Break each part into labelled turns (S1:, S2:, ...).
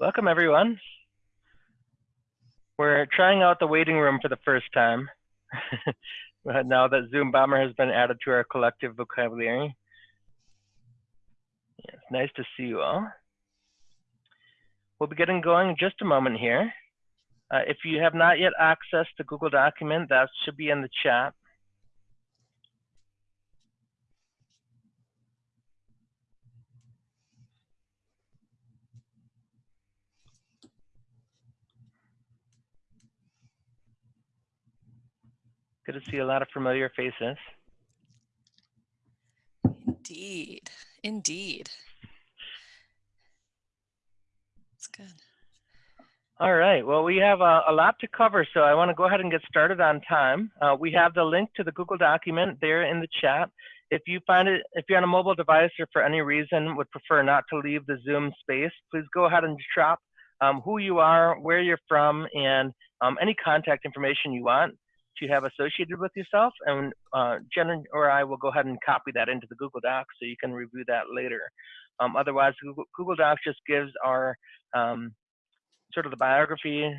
S1: Welcome everyone. We're trying out the waiting room for the first time. now that Zoom Bomber has been added to our collective vocabulary. It's nice to see you all. We'll be getting going in just a moment here. Uh, if you have not yet accessed the Google document, that should be in the chat. Good to see a lot of familiar faces.
S2: Indeed, indeed. That's good.
S1: All right, well, we have a, a, lot to cover, so I want to go ahead and get started on time. Uh, we have the link to the Google document there in the chat. If you find it, if you're on a mobile device or for any reason would prefer not to leave the Zoom space, please go ahead and drop um, who you are, where you're from, and um, any contact information you want you have associated with yourself, and uh, Jen or I will go ahead and copy that into the Google Docs so you can review that later. Um, otherwise, Google, Google, Docs just gives our um, sort of the biography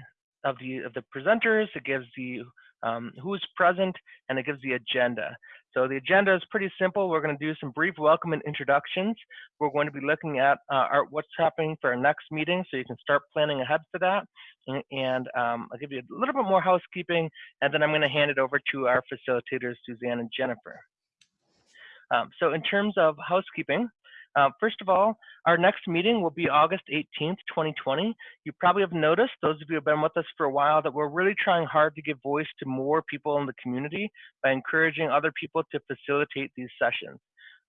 S1: of the of the presenters. It gives the um, who's present, and it gives the agenda. So the agenda is pretty simple. We're going to do some brief welcome and introductions. We're going to be looking at uh, our, what's happening for our next meeting, so you can start planning ahead for that. And, and um, I'll give you a little bit more housekeeping, and then I'm going to hand it over to our facilitators, Suzanne and Jennifer. Um, so in terms of housekeeping, uh, first of all, our next meeting will be August 18th, 2020. You probably have noticed, those of you who have been with us for a while, that we're really trying hard to give voice to more people in the community by encouraging other people to facilitate these sessions.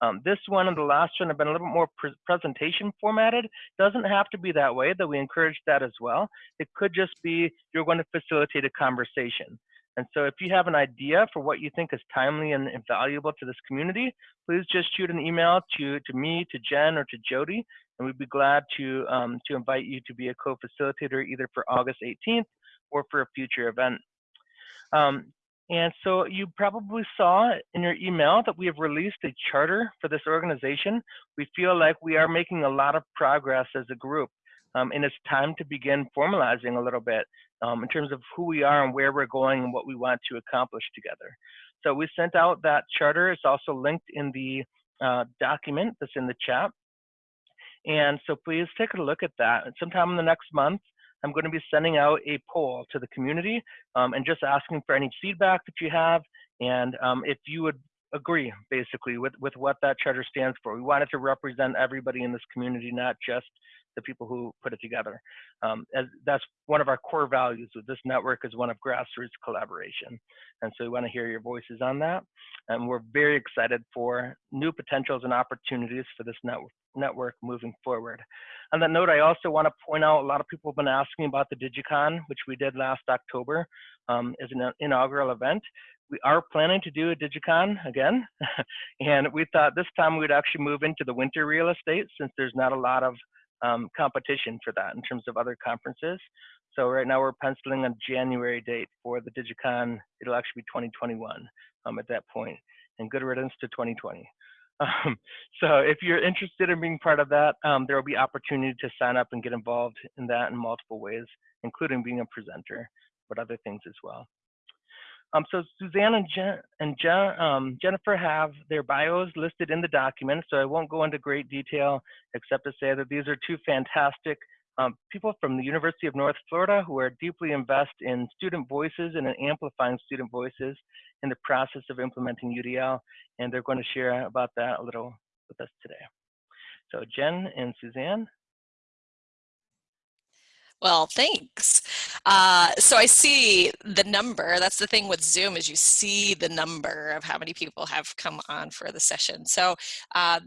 S1: Um, this one and the last one have been a little bit more pre presentation formatted. Doesn't have to be that way, though we encourage that as well. It could just be you're going to facilitate a conversation. And so if you have an idea for what you think is timely and, valuable to this community, please just shoot an email to, to me, to Jen, or to Jody, and we'd be glad to, um, to invite you to be a co-facilitator either for August 18th or for a future event. Um, and so you probably saw in your email that we have released a charter for this organization. We feel like we are making a lot of progress as a group. Um, and it's time to begin formalizing a little bit um, in terms of who we are and where we're going and what we want to accomplish together. So we sent out that charter. It's also linked in the uh, document that's in the chat. And so please take a look at that. Sometime in the next month, I'm going to be sending out a poll to the community um, and just asking for any feedback that you have and um, if you would agree basically with, with what that charter stands for. We want it to represent everybody in this community, not just the people who put it together. Um, as that's one of our core values with this network is one of grassroots collaboration. And so we want to hear your voices on that. And we're very excited for new potentials and opportunities for this network network moving forward. On that note, I also want to point out a lot of people have been asking about the DigiCon, which we did last October um, as an inaugural event. We are planning to do a DigiCon again, and we thought this time we'd actually move into the winter real estate since there's not a lot of um, competition for that in terms of other conferences. So right now we're penciling a January date for the DigiCon. It'll actually be 2021 um, at that point, and good riddance to 2020. Um, so if you're interested in being part of that, um, there will be opportunity to sign up and get involved in that in multiple ways, including being a presenter, but other things as well. Um, so Suzanne and, Jen, and Jen, um, Jennifer have their bios listed in the document, so I won't go into great detail except to say that these are two fantastic um, people from the University of North Florida who are deeply invested in student voices and in amplifying student voices in the process of implementing UDL, and they're going to share about that a little with us today. So Jen and Suzanne.
S2: Well, thanks. Uh, so I see the number. That's the thing with Zoom is you see the number of how many people have come on for the session. So uh,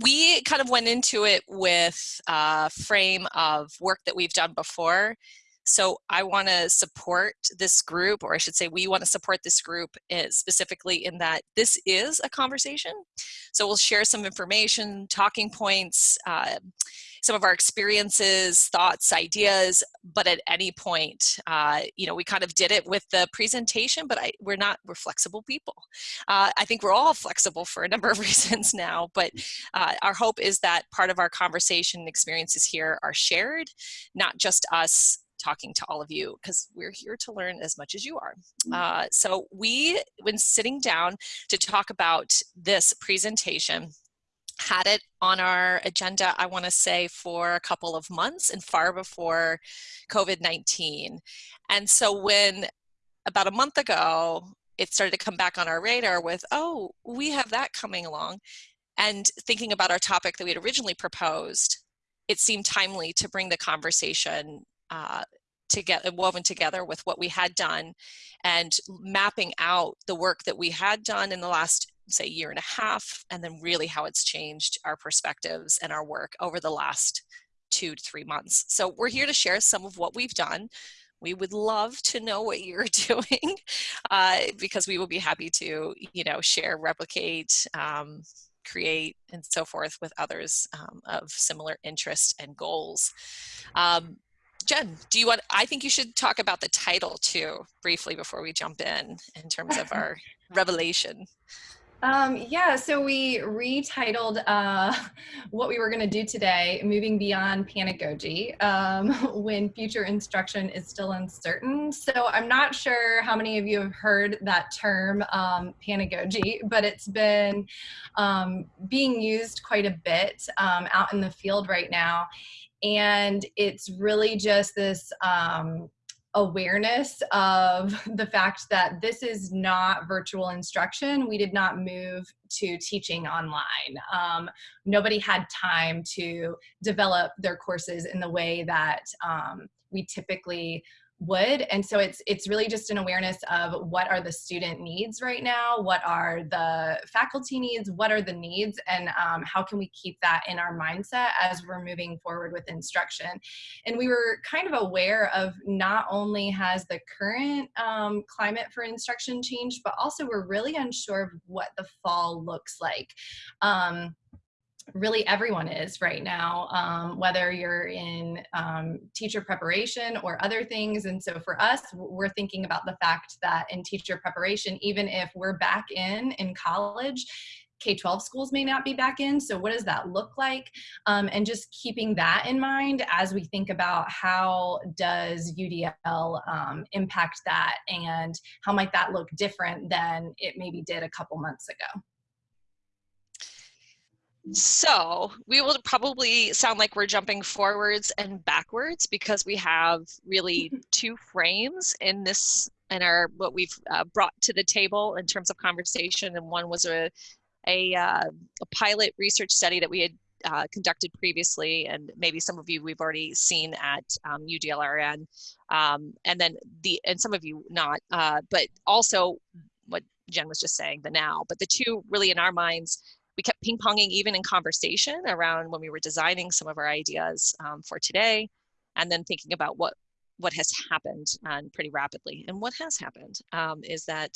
S2: we kind of went into it with a frame of work that we've done before So I want to support this group, or I should say, we want to support this group eh, specifically in that this is a conversation. So we'll share some information, talking points, uh, some of our experiences, thoughts, ideas, but at any point, uh, you know, we kind of did it with the presentation, but I, we're not, we're flexible people. Uh, I think we're all flexible for a number of reasons now, but uh, our hope is that part of our conversation and experiences here are shared, not just us talking to all of you because we're here to learn as much as you are. Mm. Uh, so we, when sitting down to talk about this presentation, had it on our agenda, I want to say, for a couple of months and far before COVID-19. And so when about a month ago, it started to come back on our radar with, oh, we have that coming along. And thinking about our topic that we had originally proposed, it seemed timely to bring the conversation uh, get woven together with what we had done and mapping out the work that we had done in the last say year and a half and then really how it's changed our perspectives and our work over the last two to three months. So we're here to share some of what we've done. We would love to know what you're doing uh, because we will be happy to, you know, share, replicate, um, create, and so forth with others um, of similar interests and goals. Um, Jen, do you want, I think you should talk about the title too, briefly before we jump in, in terms of our revelation.
S3: Um, yeah, so we retitled uh, what we were going to do today, Moving Beyond Panagogy, um, when future instruction is still uncertain. So I'm not sure how many of you have heard that term, um, panagogy, but it's been um, being used quite a bit um, out in the field right now. And it's really just this um, awareness of the fact that this is not virtual instruction. We did not move to teaching online. Um, nobody had time to develop their courses in the way that um, we typically would. And so it's it's really just an awareness of what are the student needs right now? What are the faculty needs? What are the needs? And um, how can we keep that in our mindset as we're moving forward with instruction? And we were kind of aware of not only has the current um, climate for instruction changed but also we're really unsure of what the fall looks like. Um, really everyone is right now, um, whether you're in um, teacher preparation or other things. And so for us, we're thinking about the fact that in teacher preparation, even if we're back in in college, K-12 schools may not be back in. So what does that look like? Um, and just keeping that in mind as we think about how does UDL um, impact that and how might that look different than it maybe did a couple months ago.
S2: So we will probably sound like we're jumping forwards and backwards because we have really two frames in this in our what we've uh, brought to the table in terms of conversation. And one was a a, uh, a pilot research study that we had uh, conducted previously, and maybe some of you we've already seen at um, UDLIRN, um, and then the and some of you not, uh, but also what Jen was just saying, the now. But the two really in our minds we kept ping ponging even in conversation around when we were designing some of our ideas um, for today, and then thinking about what what has happened and pretty rapidly. And what has happened um, is that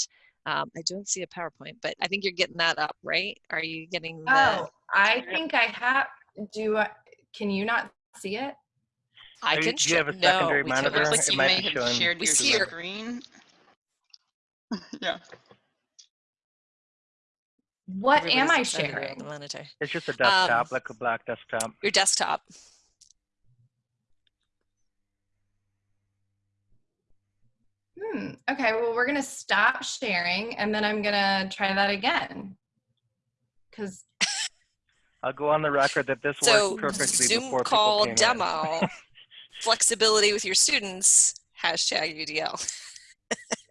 S2: um, I don't see a PowerPoint, but I think you're getting that up, right? Are you getting the?
S3: Oh, I think I have. Do I, can you not see it?
S2: I can.
S1: Do you have a secondary
S4: no,
S1: monitor?
S4: It looks like
S1: it
S4: you
S1: might
S4: may
S1: be
S4: have
S1: showing.
S4: shared
S2: We
S4: your
S2: see your-
S4: screen. yeah.
S3: What am I
S2: Everybody's excited about
S3: sharing?
S2: The monitor.
S1: It's just a desktop,
S2: Um,
S1: like a black desktop.
S2: Your desktop.
S3: Hmm. Okay, well, we're gonna stop sharing and then I'm gonna try that again. Cause
S1: I'll go on the record that this
S2: So
S1: worked perfectly
S2: Zoom
S1: before
S2: call
S1: people came in.
S2: demo, flexibility with your students, hashtag UDL.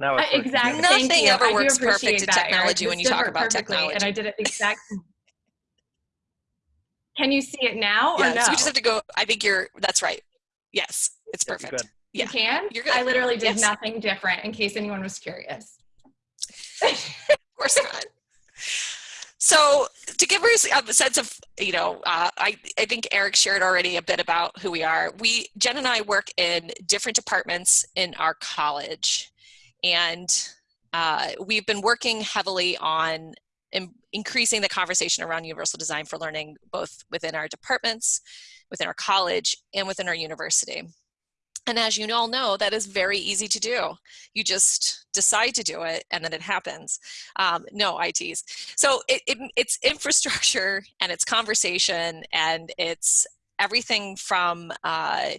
S1: Now it's working
S3: exactly.
S2: Nothing
S3: thank you.
S2: ever
S3: I
S2: works perfect
S3: appreciate
S2: in technology when you talk about
S3: technology. And. I did it exactly. Can you see it now or
S2: Yeah,
S3: no?
S2: so we just have to go. I think you're, that's right. Yes, it's
S1: Yeah,
S2: perfect.
S1: good.
S3: You can?
S2: you're good.
S3: I literally did
S2: Yes.
S3: nothing different in case anyone was curious.
S2: Of course not. So to give us a sense of, you know, uh, I, I think Eric shared already a bit about who we are. We, Jen and I work in different departments in our college and uh, we've been working heavily on in, increasing the conversation around universal design for learning, both within our departments, within our college, and within our university. And as you all know, that is very easy to do. You just decide to do it and then it happens. Um, no ITs. So it, it, it's infrastructure and it's conversation and it's everything from uh,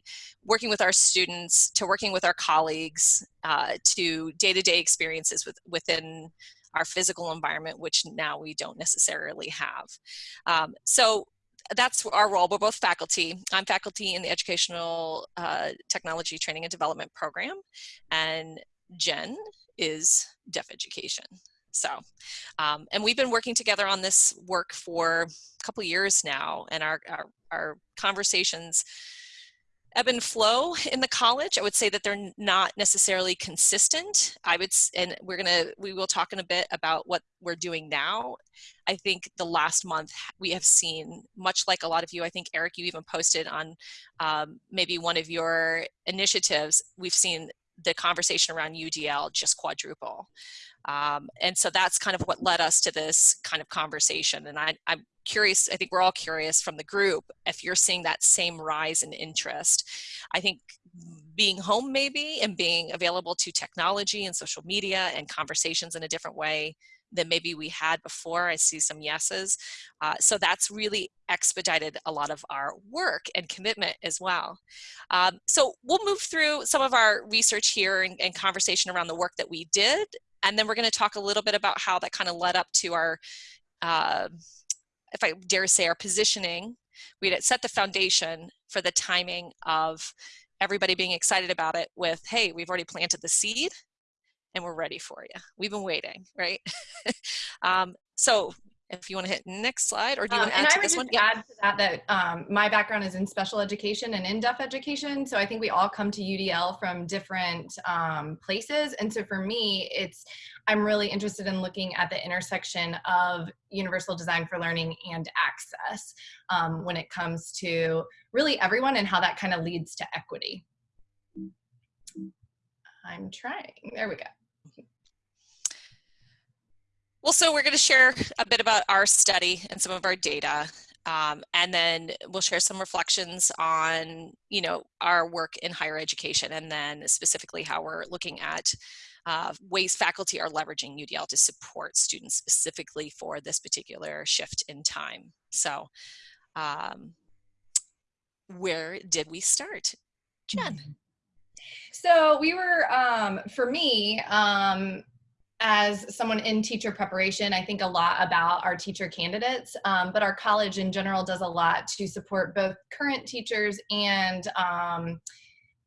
S2: working with our students to working with our colleagues uh, to day-to-day -day experiences with, within our physical environment, which now we don't necessarily have. Um, so that's our role. We're both faculty. I'm faculty in the Educational uh, Technology Training and Development Program, and Jen is deaf education. So, um, and we've been working together on this work for a couple years now, and our, our, our conversations ebb and flow in the college. I would say that they're not necessarily consistent. I would, and we're gonna, we will talk in a bit about what we're doing now. I think the last month we have seen, much like a lot of you, I think Eric, you even posted on um, maybe one of your initiatives, we've seen the conversation around UDL just quadruple. Um, and so that's kind of what led us to this kind of conversation. And I, I'm curious, I think we're all curious from the group, if you're seeing that same rise in interest. I think being home maybe and being available to technology and social media and conversations in a different way than maybe we had before. I see some yeses. Uh, so that's really expedited a lot of our work and commitment as well. Um, so we'll move through some of our research here and, and conversation around the work that we did. And then we're gonna talk a little bit about how that kind of led up to our uh, if I dare say, our positioning. We had set the foundation for the timing of everybody being excited about it with, hey, we've already planted the seed and we're ready for you. We've been waiting, right? um, so if you want to hit next slide or do you um, want to add to this one?
S3: Yeah. add to that that um, my background is in special education and in deaf education. So I think we all come to UDL from different um, places. And so for me, it's, I'm really interested in looking at the intersection of universal design for learning and access um, when it comes to really everyone and how that kind of leads to equity. I'm trying, there we go.
S2: Well, so we're going to share a bit about our study and some of our data. Um, and then we'll share some reflections on, you know, our work in higher education and then specifically how we're looking at uh, ways faculty are leveraging UDL to support students specifically for this particular shift in time. So um, where did we start? Jen.
S3: Mm-hmm. So we were, um, for me, um, as someone in teacher preparation, I think a lot about our teacher candidates, um, but our college in general does a lot to support both current teachers and um,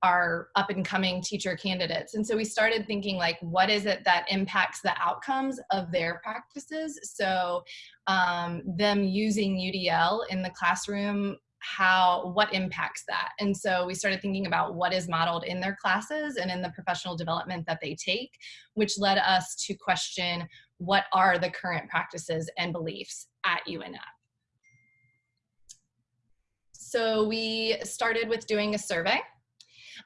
S3: our up and coming teacher candidates. And so we started thinking like, what is it that impacts the outcomes of their practices? So um, them using UDL in the classroom how what impacts that. And so we started thinking about what is modeled in their classes and in the professional development that they take which led us to question what are the current practices and beliefs at UNF so we started with doing a survey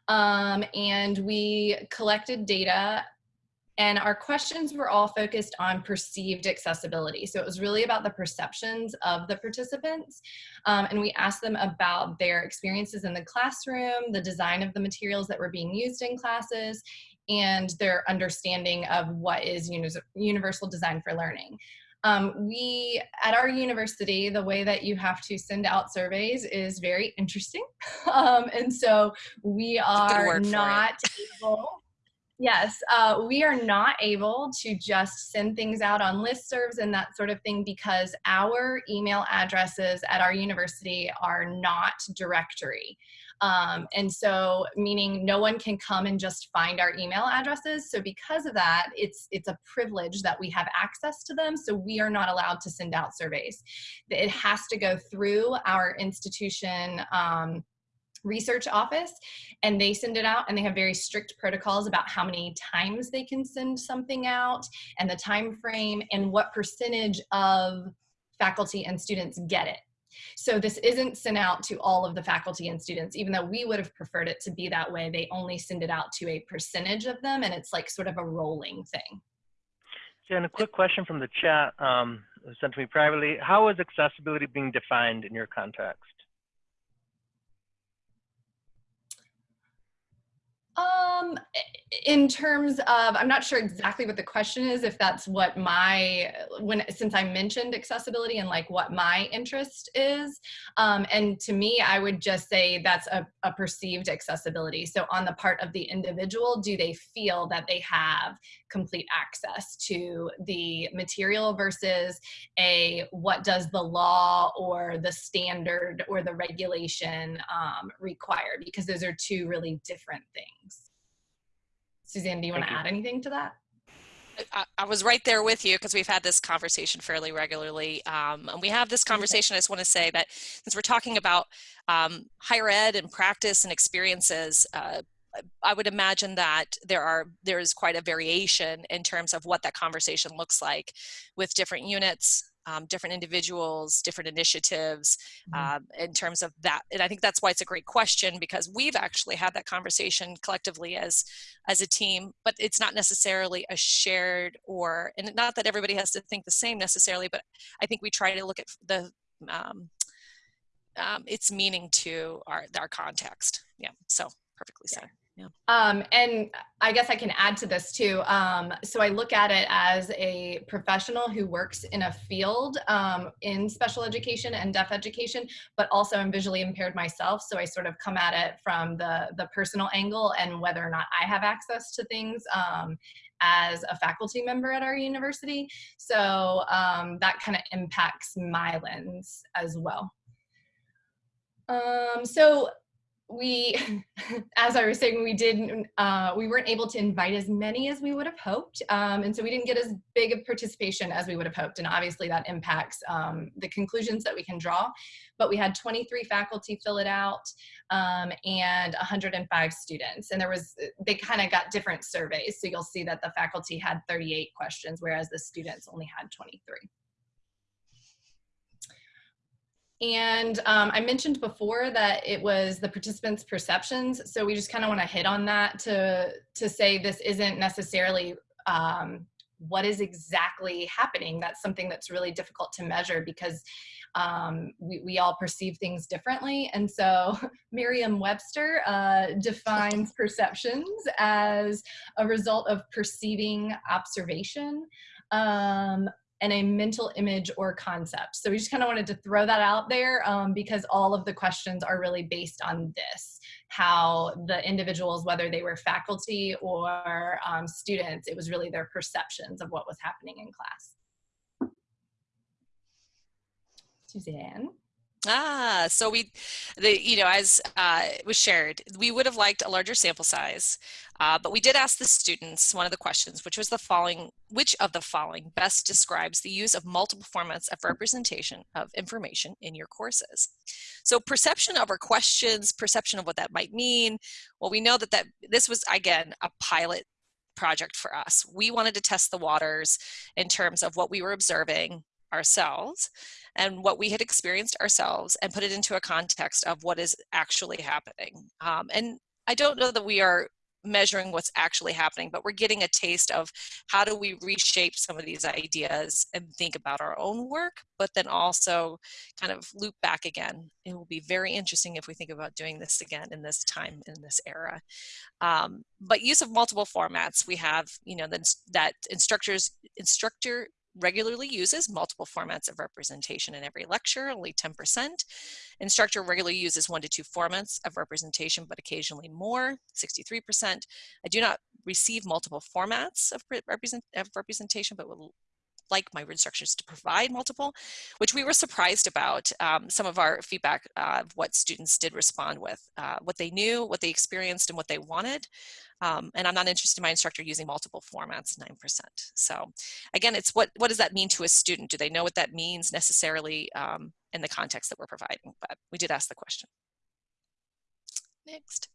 S3: um, and we collected data and our questions were all focused on perceived accessibility. So it was really about the perceptions of the participants. Um, and we asked them about their experiences in the classroom, the design of the materials that were being used in classes, and their understanding of what is universal design for learning. Um, we, at our university, the way that you have to send out surveys is very interesting. Um, and so we are not able Yes, uh, we are not able to just send things out on listservs and that sort of thing because our email addresses at our university are not directory. Um, and so meaning no one can come and just find our email addresses. So because of that, it's, it's a privilege that we have access to them. So we are not allowed to send out surveys. It has to go through our institution um, research office and they send it out and they have very strict protocols about how many times they can send something out and the time frame and what percentage of faculty and students get it so this isn't sent out to all of the faculty and students even though we would have preferred it to be that way they only send it out to a percentage of them and it's like sort of a rolling thing
S1: Jen, a quick question from the chat um, sent to me privately. How is accessibility being defined in your context?
S3: Um, in terms of, I'm not sure exactly what the question is, if that's what my, when, since I mentioned accessibility and like what my interest is. Um, and to me, I would just say that's a, a perceived accessibility. So on the part of the individual, do they feel that they have complete access to the material versus a, what does the law or the standard or the regulation um, require? Because those are two really different things. Suzanne, do you want to add anything to that?
S2: I, I, was right there with you because we've had this conversation fairly regularly. Um, and we have this conversation, I just want to say that since we're talking about um, higher ed and practice and experiences, uh, I would imagine that there are there is quite a variation in terms of what that conversation looks like with different units um, different individuals, different initiatives mm-hmm. um, in terms of that. And I think that's why it's a great question because we've actually had that conversation collectively as as a team, but it's not necessarily a shared or and not that everybody has to think the same necessarily, but I think we try to look at the um, um, its meaning to our our context. Yeah, so perfectly said. Yeah.
S3: Um, and I guess I can add to this too. Um, so I look at it as a professional who works in a field um, in special education and deaf education, but also I'm visually impaired myself. So I sort of come at it from the, the personal angle and whether or not I have access to things um, as a faculty member at our university. So um, that kind of impacts my lens as well. Um, so we, as I was saying, we didn't, uh, we weren't able to invite as many as we would have hoped. Um, and so we didn't get as big of participation as we would have hoped. And obviously that impacts um, the conclusions that we can draw. But we had 23 faculty fill it out um, and 105 students. And there was, they kind of got different surveys. So you'll see that the faculty had 38 questions, whereas the students only had 23. And um, I mentioned before that it was the participants' perceptions. So we just kind of want to hit on that to, to say this isn't necessarily um, what is exactly happening. That's something that's really difficult to measure because um, we, we all perceive things differently. And so Merriam-Webster uh, defines perceptions as a result of perceiving observation, um, and a mental image or concept. So we just kind of wanted to throw that out there um, because all of the questions are really based on this, how the individuals, whether they were faculty or um, students, it was really their perceptions of what was happening in class. Suzanne?
S2: Ah, so we, the you know, as uh, was shared, we would have liked a larger sample size, uh, but we did ask the students one of the questions, which was the following: Which of the following best describes the use of multiple formats of representation of information in your courses? So perception of our questions, perception of what that might mean. Well, we know that that this was again a pilot project for us. We wanted to test the waters in terms of what we were observing ourselves and what we had experienced ourselves and put it into a context of what is actually happening. Um, and I don't know that we are measuring what's actually happening, but we're getting a taste of how do we reshape some of these ideas and think about our own work, but then also kind of loop back again. It will be very interesting if we think about doing this again in this time, in this era. Um, but use of multiple formats, we have, you know, that instructors, instructor regularly uses multiple formats of representation in every lecture, only 10%. Instructor regularly uses one to two formats of representation, but occasionally more, 63%. I do not receive multiple formats of, represent, of representation, but will like my instructors to provide multiple, which we were surprised about um, some of our feedback uh, of what students did respond with, uh, what they knew, what they experienced, and what they wanted. Um, and I'm not interested in my instructor using multiple formats, 9%. So again, it's what, what does that mean to a student? Do they know what that means necessarily um, in the context that we're providing? But we did ask the question. Next.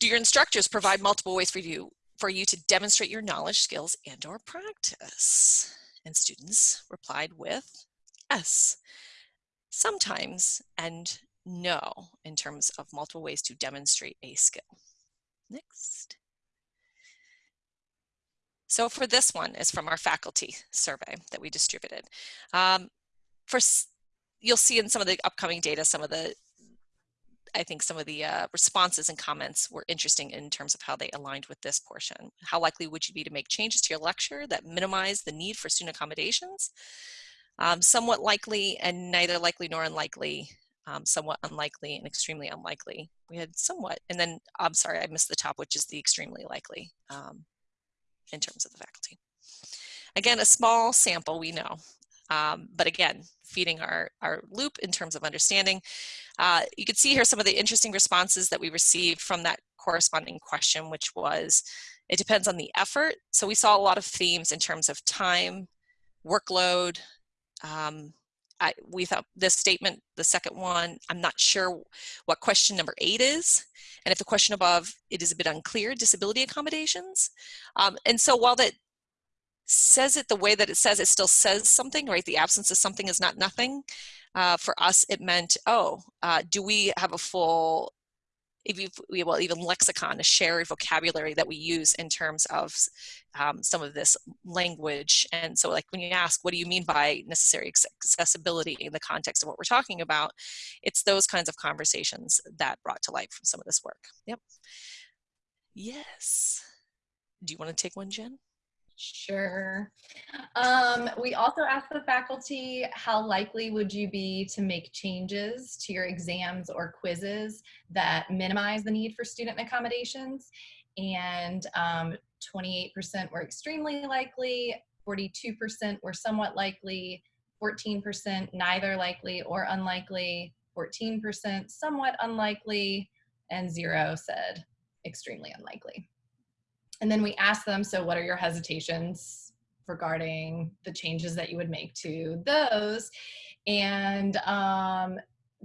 S2: Do your instructors provide multiple ways for you for you to demonstrate your knowledge, skills, and or practice? And students replied with S. Sometimes and no in terms of multiple ways to demonstrate a skill. Next. So for this one is from our faculty survey that we distributed. Um, for you'll see in some of the upcoming data some of the I think some of the uh, responses and comments were interesting in terms of how they aligned with this portion. How likely would you be to make changes to your lecture that minimize the need for student accommodations? Um, somewhat likely and neither likely nor unlikely, um, somewhat unlikely and extremely unlikely. We had somewhat, and then I'm sorry, I missed the top, which is the extremely likely um, in terms of the faculty. Again, a small sample, we know, um, but again, feeding our, our loop in terms of understanding. Uh, you can see here some of the interesting responses that we received from that corresponding question, which was, it depends on the effort. So we saw a lot of themes in terms of time, workload. Um, I, we thought this statement, the second one, I'm not sure what question number eight is. And if the question above, it is a bit unclear, disability accommodations. Um, and so while that says it the way that it says, it still says something, right? The absence of something is not nothing. Uh, for us, it meant, oh, uh, do we have a full, if we, well, even lexicon, a shared vocabulary that we use in terms of um, some of this language. And so like when you ask, what do you mean by necessary accessibility in the context of what we're talking about? It's those kinds of conversations that brought to light from some of this work. Yep. Yes. Do you want to take one, Jen?
S3: Sure. Um, we also asked the faculty, how likely would you be to make changes to your exams or quizzes that minimize the need for student accommodations? And 28% um, were extremely likely, 42% were somewhat likely, 14% neither likely or unlikely, 14% somewhat unlikely, and zero said extremely unlikely. And then we asked them, so what are your hesitations regarding the changes that you would make to those? And um,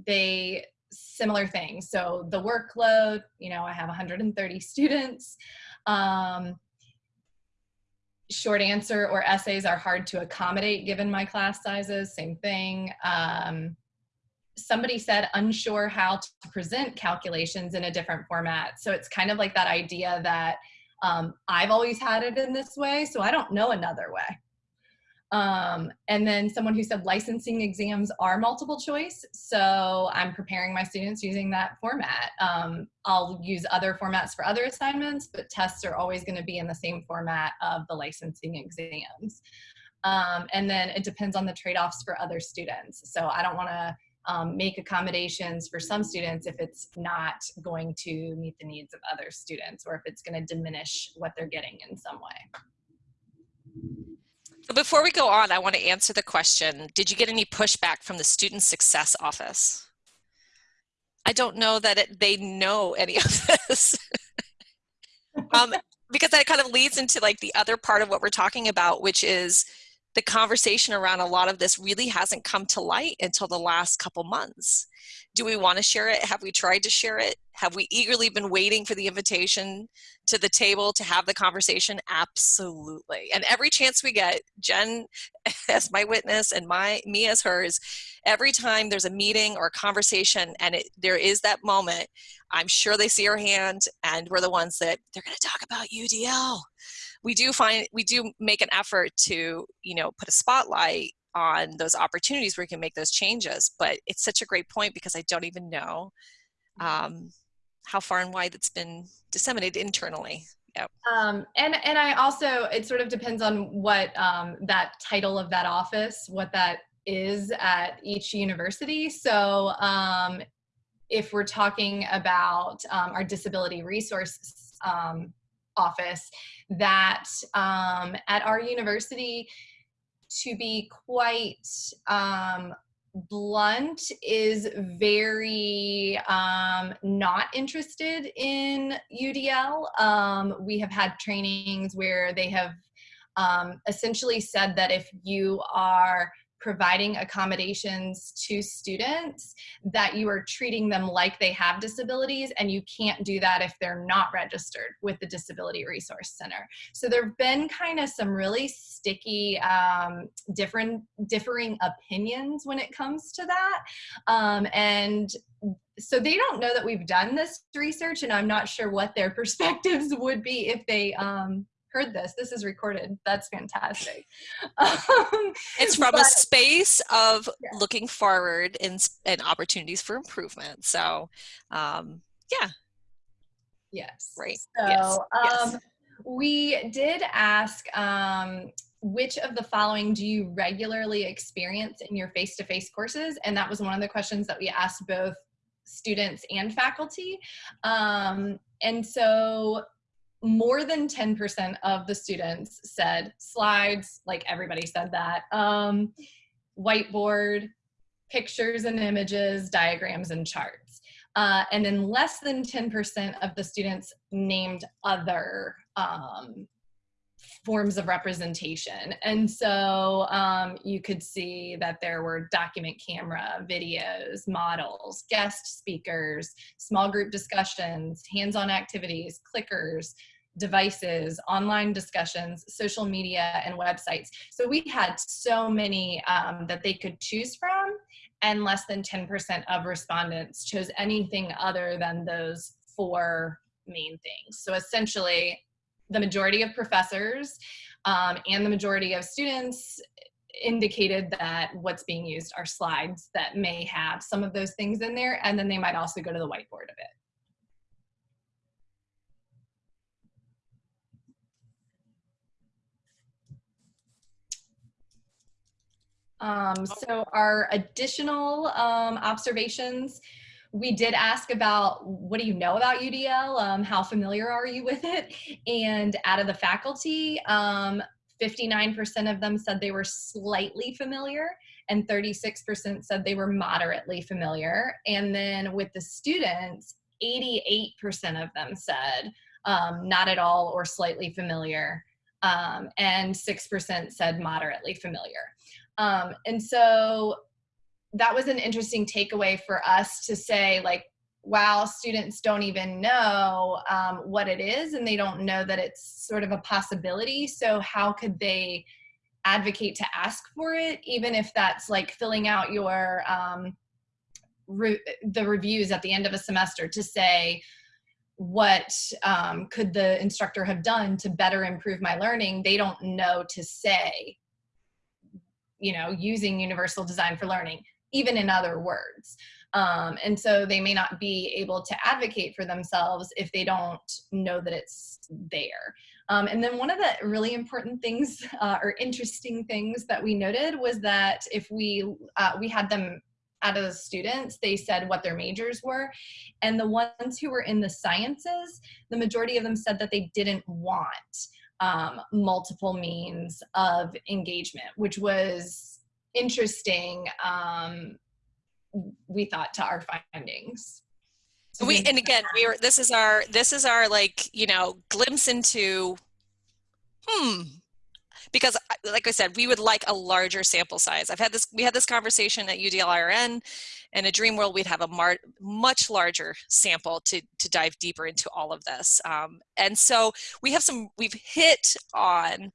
S3: they, similar things. So the workload, you know, I have 130 students. Um, short answer or essays are hard to accommodate given my class sizes, same thing. Um, somebody said unsure how to present calculations in a different format. So it's kind of like that idea that um, I've always had it in this way, so I don't know another way. Um, and then someone who said licensing exams are multiple choice. So I'm preparing my students using that format. Um, I'll use other formats for other assignments, but tests are always gonna be in the same format of the licensing exams. Um, and then it depends on the trade-offs for other students. So I don't wanna um, make accommodations for some students if it's not going to meet the needs of other students or if it's going to diminish what they're getting in some way.
S2: So before we go on, I want to answer the question, did you get any pushback from the Student Success Office? I don't know that it, they know any of this. um, because that kind of leads into like the other part of what we're talking about, which is the conversation around a lot of this really hasn't come to light until the last couple months. Do we want to share it? Have we tried to share it? Have we eagerly been waiting for the invitation to the table to have the conversation? Absolutely. And every chance we get, Jen as my witness and my me as hers, every time there's a meeting or a conversation and it, there is that moment, I'm sure they see our hand and we're the ones that they're going to talk about UDL we do find we do make an effort to you know put a spotlight on those opportunities where you can make those changes but it's such a great point because i don't even know mm-hmm. um, how far and wide it's been disseminated internally yep.
S3: Um, and and i also it sort of depends on what um, that title of that office what that is at each university so um, if we're talking about um, our disability resource um, office that um, at our university, to be quite um, blunt, is very um, not interested in UDL. Um, we have had trainings where they have um, essentially said that if you are providing accommodations to students that you are treating them like they have disabilities and you can't do that if they're not registered with the disability resource center. So there have been kind of some really sticky um, different differing opinions when it comes to that. Um, and so they don't know that we've done this research and i'm not sure what their perspectives would be if they um, heard this. This is recorded. That's fantastic.
S2: Um, it's from but, a space of yeah. looking forward and, and opportunities for improvement. So, um, yeah.
S3: Yes.
S2: Right.
S3: So,
S2: yes.
S3: Um, yes. we did ask um, which of the following do you regularly experience in your face-to-face courses? And that was one of the questions that we asked both students and faculty. Um, and so more than 10% of the students said slides, like everybody said that, um, whiteboard, pictures and images, diagrams and charts. Uh, and then less than 10% of the students named other um, forms of representation. And so um, you could see that there were document camera, videos, models, guest speakers, small group discussions, hands-on activities, clickers, devices, online discussions, social media, and websites. So we had so many um, that they could choose from, and less than 10% of respondents chose anything other than those four main things. So essentially, the majority of professors um, and the majority of students indicated that what's being used are slides that may have some of those things in there, and then they might also go to the whiteboard of it. Um, so our additional um, observations, we did ask about what do you know about UDL? Um, how familiar are you with it? And out of the faculty, 59% um, of them said they were slightly familiar and 36% said they were moderately familiar. And then with the students, 88% of them said um, not at all or slightly familiar. Um, and 6% said moderately familiar. Um, and so that was an interesting takeaway for us to say like, wow, students don't even know um, what it is and they don't know that it's sort of a possibility. So how could they advocate to ask for it, even if that's like filling out your um, re the reviews at the end of a semester to say, what um, could the instructor have done to better improve my learning? They don't know to say you know, using universal design for learning, even in other words. Um, and so they may not be able to advocate for themselves if they don't know that it's there. Um, and then one of the really important things uh, or interesting things that we noted was that if we uh, we had them out of the students, they said what their majors were. And the ones who were in the sciences, the majority of them said that they didn't want um, multiple means of engagement, which was interesting, um, we thought, to our findings.
S2: So we and again we were this is our this is our like you know glimpse into hmm because like I said, we would like a larger sample size. I've had this, we had this conversation at UDLIRN. In a dream world, we'd have a much larger sample to, to dive deeper into all of this. Um, and so we have some, we've hit on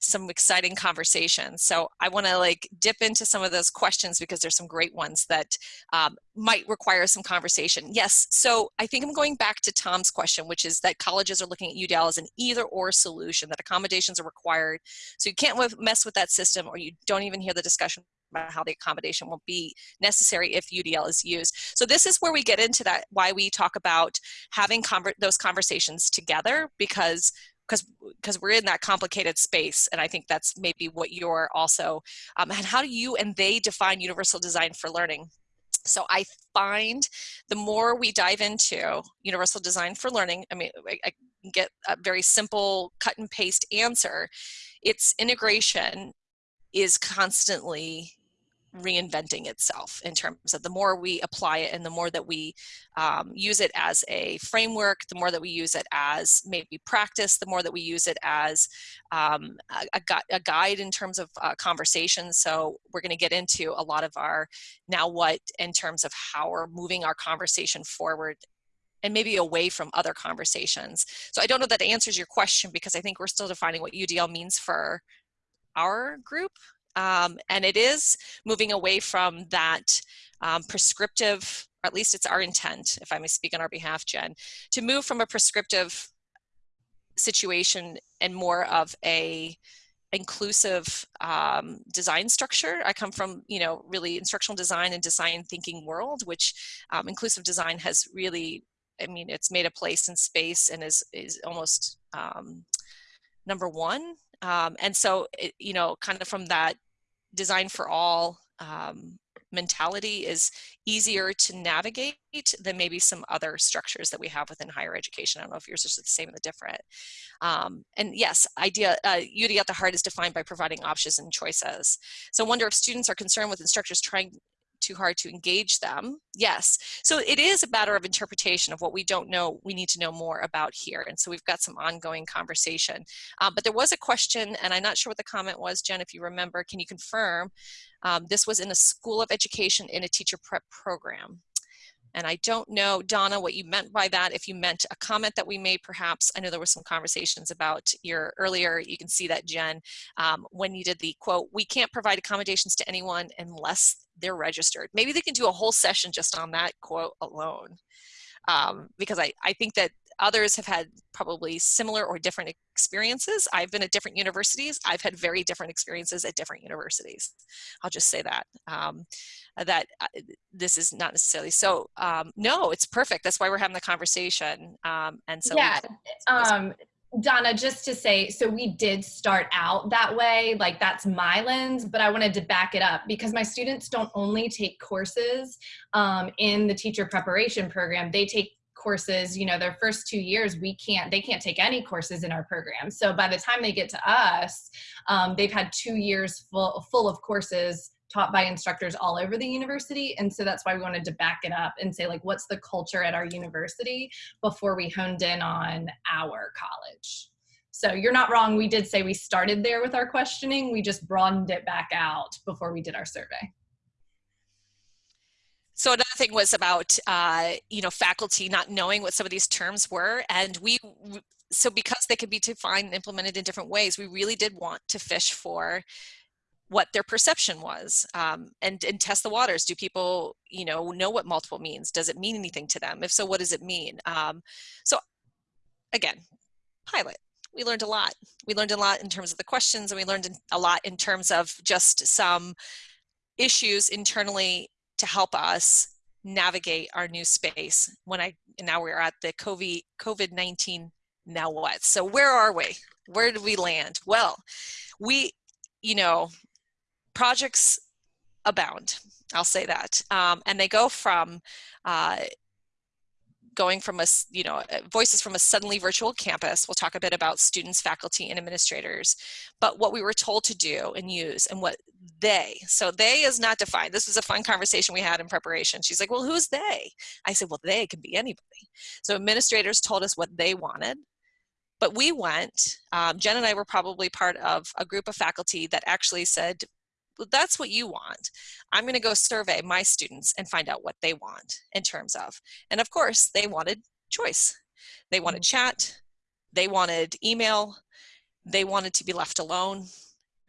S2: some exciting conversations. So I want to like dip into some of those questions because there's some great ones that um, might require some conversation. Yes, so I think I'm going back to Tom's question, which is that colleges are looking at UDL as an either or solution, that accommodations are required. So you can't mess with that system or you don't even hear the discussion about how the accommodation will be necessary if UDL is used. So this is where we get into that, why we talk about having conver those conversations together because because because we're in that complicated space and i think that's maybe what you're also um, and how do you and they define universal design for learning? So i find the more we dive into universal design for learning i mean i, I get a very simple cut and paste answer. Its integration is constantly reinventing itself in terms of the more we apply it and the more that we um, use it as a framework, the more that we use it as maybe practice, the more that we use it as um, a, a, guide in terms of uh, conversation. So we're going to get into a lot of our now what in terms of how we're moving our conversation forward and maybe away from other conversations. So I don't know that answers your question because I think we're still defining what UDL means for our group um, and it is moving away from that um, prescriptive, or at least it's our intent, if I may speak on our behalf, Jen, to move from a prescriptive situation and more of a inclusive um, design structure. I come from, you know, really instructional design and design thinking world, which um, inclusive design has really, I mean, it's made a place in space and is, is almost um, number one. Um, and so, it, you know, kind of from that design for all um, mentality is easier to navigate than maybe some other structures that we have within higher education. I don't know if yours is the same or the different. Um, and yes, idea, uh, UD at the heart is defined by providing options and choices. So I wonder if students are concerned with instructors trying too hard to engage them. Yes. So it is a matter of interpretation of what we don't know, we need to know more about here. And so we've got some ongoing conversation. Um, but there was a question, and I'm not sure what the comment was, Jen, if you remember, can you confirm? Um, this was in a school of education in a teacher prep program. And I don't know, Donna, what you meant by that. If you meant a comment that we made, perhaps, I know there were some conversations about your earlier, you can see that, Jen, um, when you did the quote, we can't provide accommodations to anyone unless they're registered. Maybe they can do a whole session just on that quote alone. Um, because I, I think that others have had probably similar or different experiences. I've been at different universities. I've had very different experiences at different universities. I'll just say that. Um, that uh, this is not necessarily so. Um, no, it's perfect. That's why we're having the conversation. Um, and so
S3: yeah, um, Donna, just to say, so we did start out that way, like that's my lens, but I wanted to back it up because my students don't only take courses um, in the teacher preparation program, they take courses you know their first two years we can't they can't take any courses in our program. So by the time they get to us um, they've had two years full full of courses taught by instructors all over the university. And so that's why we wanted to back it up and say like what's the culture at our university before we honed in on our college? So you're not wrong. We did say we started there with our questioning. We just broadened it back out before we did our survey
S2: so another thing was about, uh, you know, faculty not knowing what some of these terms were. And we, so because they could be defined and implemented in different ways, we really did want to fish for what their perception was um, and, and test the waters. Do people, you know, know what multiple means? Does it mean anything to them? If so, what does it mean? Um, so again, pilot. We learned a lot. We learned a lot in terms of the questions and we learned a lot in terms of just some issues internally to help us navigate our new space when I now we're at the COVID COVID 19 now what? So where are we? Where did we land? Well we you know projects abound I'll say that. Um, and they go from uh, going from a, you know, uh, voices from a suddenly virtual campus. We'll talk a bit about students, faculty, and administrators, but what we were told to do and use and what they, so they is not defined. This was a fun conversation we had in preparation. She's like, well, who's they? I said, well, they can be anybody. So administrators told us what they wanted. But we went, um, Jen and I were probably part of a group of faculty that actually said, that's what you want. I'm going to go survey my students and find out what they want in terms of. And of course, they wanted choice. They wanted mm-hmm. chat, they wanted email, they wanted to be left alone,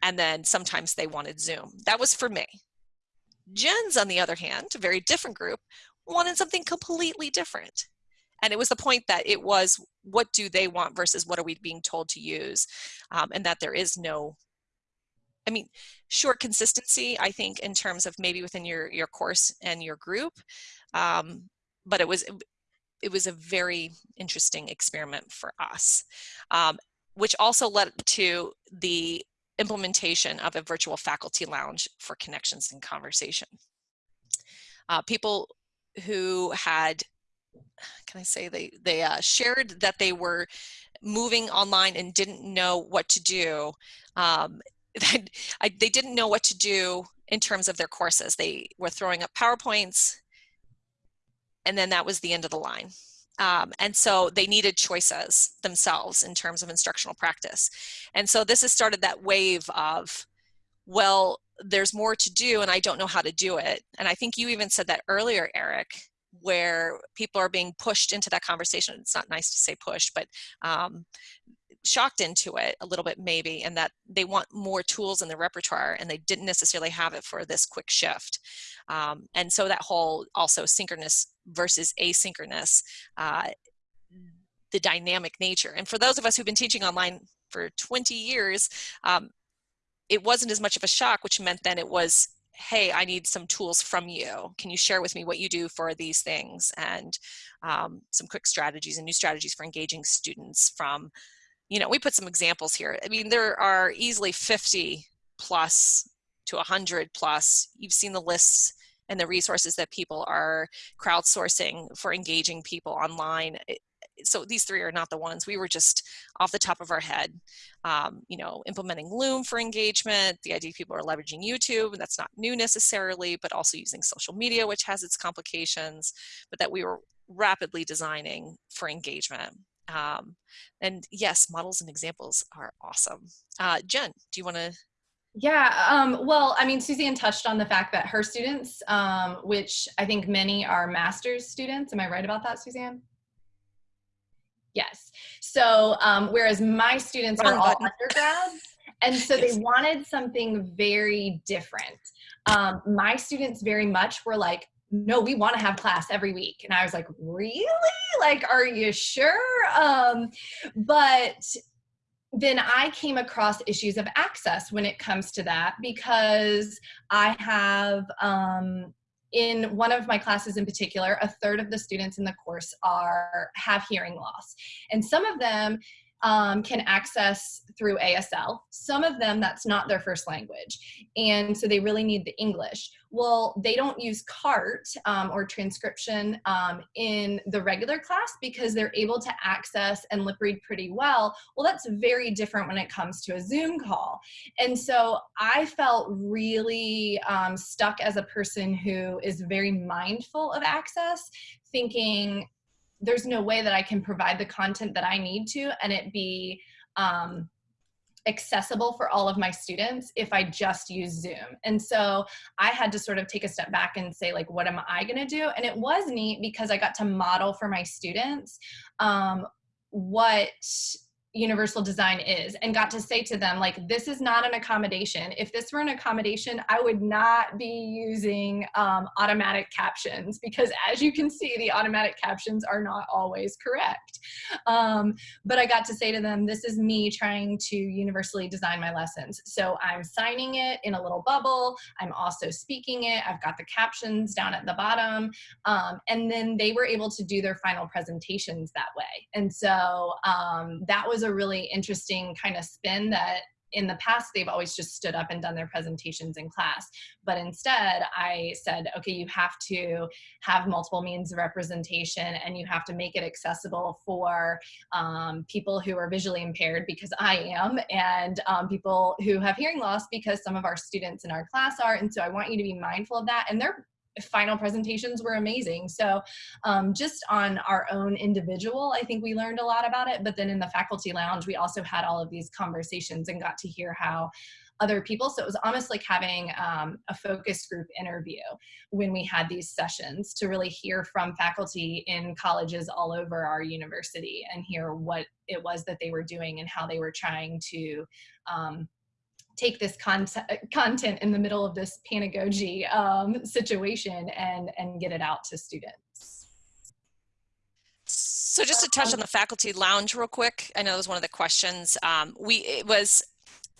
S2: and then sometimes they wanted Zoom. That was for me. Jen's, on the other hand, a very different group, wanted something completely different. And it was the point that it was what do they want versus what are we being told to use, um, and that there is no I mean, short consistency, I think, in terms of maybe within your, your course and your group. Um, but it was, it was a very interesting experiment for us, um, which also led to the implementation of a virtual faculty lounge for connections and conversation. Uh, people who had, can I say, they, they uh, shared that they were moving online and didn't know what to do um, I, they didn't know what to do in terms of their courses. They were throwing up PowerPoints, and then that was the end of the line. Um, and so they needed choices themselves in terms of instructional practice. And so this has started that wave of, well, there's more to do and I don't know how to do it. And I think you even said that earlier, Eric, where people are being pushed into that conversation. It's not nice to say push, but um, shocked into it a little bit maybe and that they want more tools in the repertoire and they didn't necessarily have it for this quick shift. Um, and so that whole also synchronous versus asynchronous uh, the dynamic nature. And for those of us who've been teaching online for 20 years um, it wasn't as much of a shock which meant then it was hey i need some tools from you. Can you share with me what you do for these things? And um, some quick strategies and new strategies for engaging students from you know, we put some examples here. I mean, there are easily 50 plus to 100 plus. You've seen the lists and the resources that people are crowdsourcing for engaging people online. so these three are not the ones. We were just off the top of our head, um, you know, implementing Loom for engagement. The idea people are leveraging YouTube, and that's not new necessarily, but also using social media, which has its complications, but that we were rapidly designing for engagement. Um, and yes, models and examples are awesome. Uh, Jen, do you want to?
S3: Yeah, um, well, I mean, Suzanne touched on the fact that her students, um, which I think many are master's students. Am I right about that, Suzanne? Yes. So, um, whereas my students are all undergrads, and so they wanted something very different. Um, my students very much were like, no, we want to have class every week. And I was like, really? Like, are you sure? Um, but then I came across issues of access when it comes to that because I have, um, in one of my classes in particular, a third of the students in the course are have hearing loss. And some of them um, can access through ASL. Some of them, that's not their first language. And so they really need the English. Well, they don't use CART um, or transcription um, in the regular class because they're able to access and lip read pretty well. Well, that's very different when it comes to a Zoom call. And so I felt really um, stuck as a person who is very mindful of access, thinking, there's no way that I can provide the content that I need to and it be um, accessible for all of my students if I just use Zoom. And so I had to sort of take a step back and say like, what am I gonna do? And it was neat because I got to model for my students um, what universal design is and got to say to them like this is not an accommodation. If this were an accommodation i would not be using um, automatic captions because as you can see the automatic captions are not always correct. Um, but i got to say to them this is me trying to universally design my lessons. So i'm signing it in a little bubble. I'm also speaking it. I've got the captions down at the bottom. Um, and then they were able to do their final presentations that way. And so um, that was was a really interesting kind of spin that in the past they've always just stood up and done their presentations in class. But instead i said okay you have to have multiple means of representation and you have to make it accessible for um, people who are visually impaired because i am and um, people who have hearing loss because some of our students in our class are. And so i want you to be mindful of that. And they're final presentations were amazing. So um, just on our own individual, I think we learned a lot about it. But then in the faculty lounge, we also had all of these conversations and got to hear how other people. So it was almost like having um, a focus group interview when we had these sessions to really hear from faculty in colleges all over our university and hear what it was that they were doing and how they were trying to um, take this content in the middle of this pedagogy um, situation and and get it out to students.
S2: So just to touch on the faculty lounge real quick, I know that was one of the questions. Um, we it was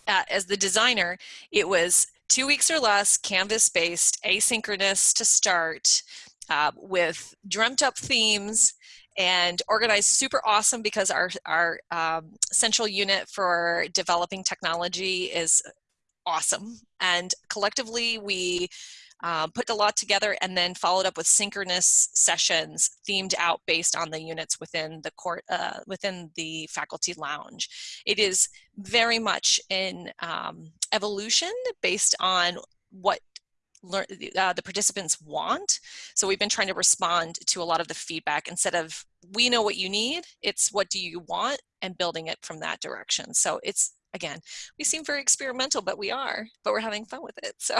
S2: uh, as the designer, it was two weeks or less, Canvas based, asynchronous to start, uh, with dreamt up themes and organized super awesome because our, our um, central unit for developing technology is awesome. And collectively we um, put a lot together and then followed up with synchronous sessions themed out based on the units within the court uh, within the faculty lounge. It is very much in um, evolution based on what learn, uh, the participants want. So we've been trying to respond to a lot of the feedback instead of we know what you need, it's what do you want and building it from that direction. So it's again, we seem very experimental, but we are, but we're having fun with it. So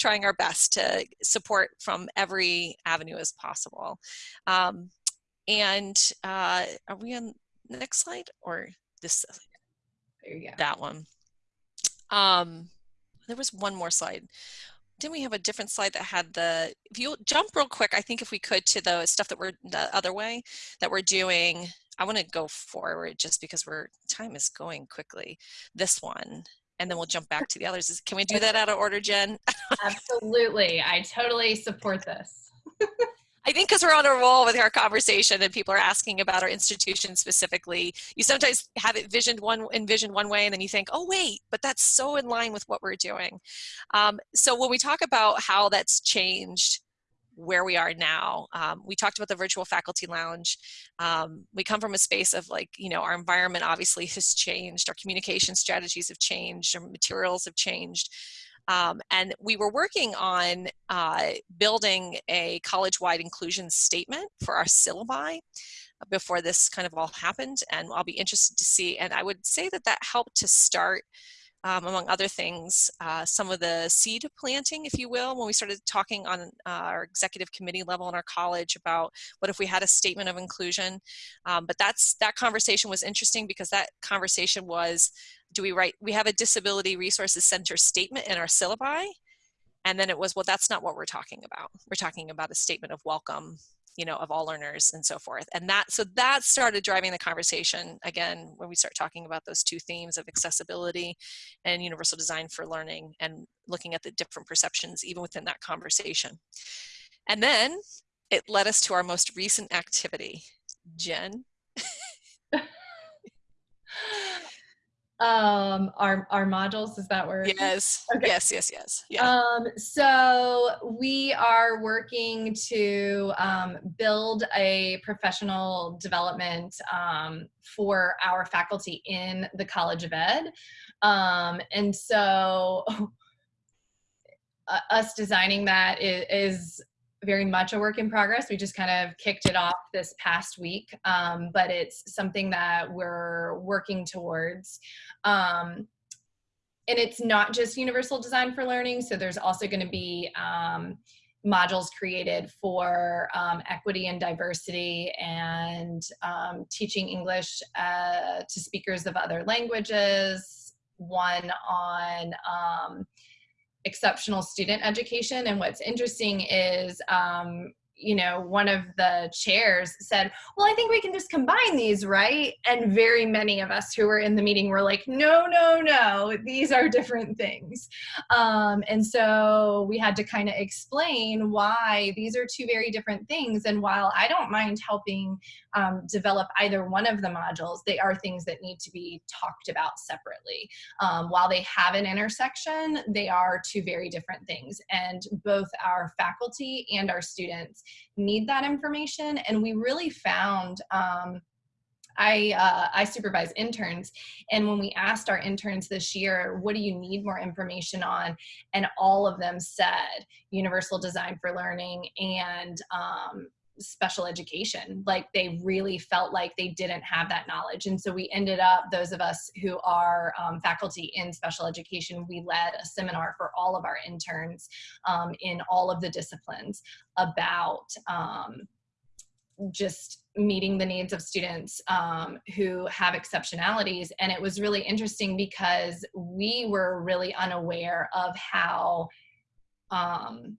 S2: trying our best to support from every avenue as possible. Um, and uh, are we on the next slide or this?
S3: There you go.
S2: That one. Um, there was one more slide didn't we have a different slide that had the, if you jump real quick, I think if we could to the stuff that we're the other way that we're doing, I want to go forward just because we're, time is going quickly. This one, and then we'll jump back to the others. Can we do that out of order, Jen?
S3: Absolutely. I totally support this.
S2: I think because we're on a roll with our conversation and people are asking about our institution specifically, you sometimes have it visioned one envisioned one way and then you think, oh wait, but that's so in line with what we're doing. Um, so when we talk about how that's changed where we are now. Um, we talked about the virtual faculty lounge. Um, we come from a space of like, you know, our environment obviously has changed, our communication strategies have changed, our materials have changed. Um, and we were working on uh, building a college-wide inclusion statement for our syllabi before this kind of all happened. And I'll be interested to see, and I would say that that helped to start um, among other things, uh, some of the seed planting, if you will, when we started talking on uh, our executive committee level in our college about what if we had a statement of inclusion. Um, but that's that conversation was interesting because that conversation was do we write, we have a disability resources center statement in our syllabi. And then it was, well, that's not what we're talking about. We're talking about a statement of welcome, you know, of all learners and so forth. And that, so that started driving the conversation again, when we start talking about those two themes of accessibility and universal design for learning and looking at the different perceptions even within that conversation. And then it led us to our most recent activity. Jen?
S3: um our our modules is that where
S2: yes. Okay. yes yes yes. Yeah.
S3: Um so we are working to um, build a professional development um, for our faculty in the college of ed. Um, and so uh, us designing that is, is very much a work in progress. We just kind of kicked it off this past week, um, but it's something that we're working towards. Um, and it's not just universal design for learning. So there's also going to be um, modules created for um, equity and diversity and um, teaching English uh, to speakers of other languages, one on um, exceptional student education. And what's interesting is um, you know, one of the chairs said, well, I think we can just combine these, right? And very many of us who were in the meeting were like, no, no, no, these are different things. Um, and so we had to kind of explain why these are two very different things. And while I don't mind helping um, develop either one of the modules, they are things that need to be talked about separately. Um, while they have an intersection, they are two very different things. And both our faculty and our students need that information. And we really found um, I, uh, I supervise interns and when we asked our interns this year, what do you need more information on? And all of them said universal design for learning and um, special education. Like they really felt like they didn't have that knowledge. And so we ended up, those of us who are um, faculty in special education, we led a seminar for all of our interns um, in all of the disciplines about um, just meeting the needs of students um, who have exceptionalities. And it was really interesting because we were really unaware of how um,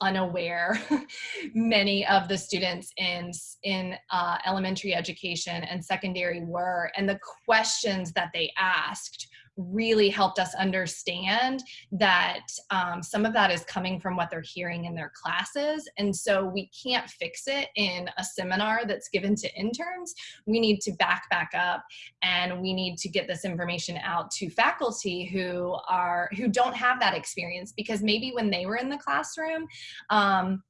S3: unaware many of the students in in uh, elementary education and secondary were and the questions that they asked really helped us understand that um, some of that is coming from what they're hearing in their classes. And so we can't fix it in a seminar that's given to interns. We need to back back up and we need to get this information out to faculty who are who don't have that experience because maybe when they were in the classroom, um,